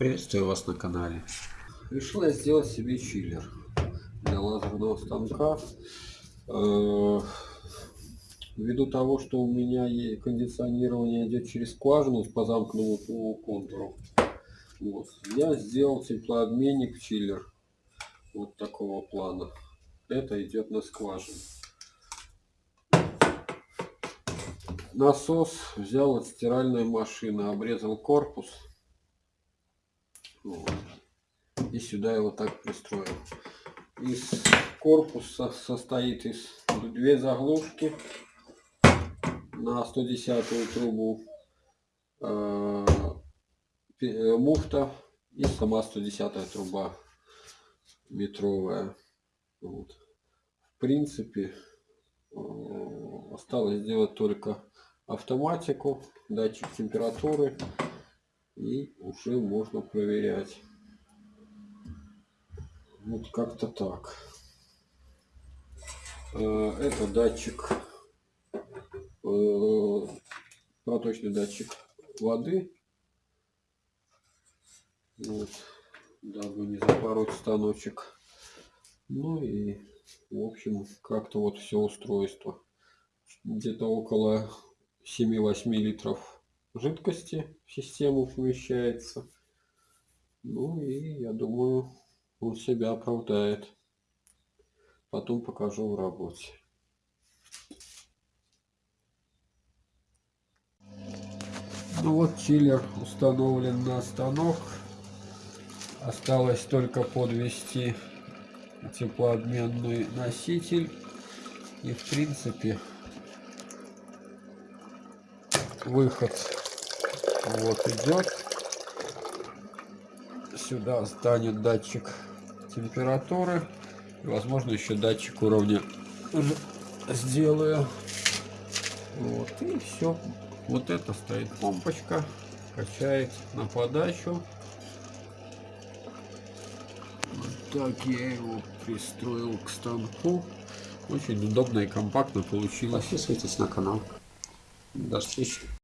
Приветствую вас на канале. Решил я сделать себе чиллер для лазерного станка. Э, Ввиду того, что у меня кондиционирование идет через скважину по замкнутому контуру, вот, я сделал теплообменник чиллер вот такого плана. Это идет на скважину. Насос взял от стиральной машины, обрезал корпус. Вот. И сюда его так пристроил. Из корпуса состоит из две заглушки на 110 трубу, э, э, муфта и сама 110 труба метровая. Вот. В принципе, э, осталось сделать только автоматику, датчик температуры и уже можно проверять. Вот как-то так. Э, Это датчик, э, проточный датчик воды. Вот, дабы не запороть станочек. Ну и, в общем, как-то вот все устройство. Где-то около 7-8 литров жидкости в систему помещается. Ну и я думаю, он себя оправдает. Потом покажу в работе. Ну вот чиллер установлен на станок. Осталось только подвести теплообменный носитель. И в принципе выход вот идет. Сюда станет датчик температуры. И, возможно, еще датчик уровня сделаю. Вот, и все. Вот это стоит помпочка. Качает на подачу. Вот так я его пристроил к станку. Очень удобно и компактно получилось. Подписывайтесь на канал. До встречи.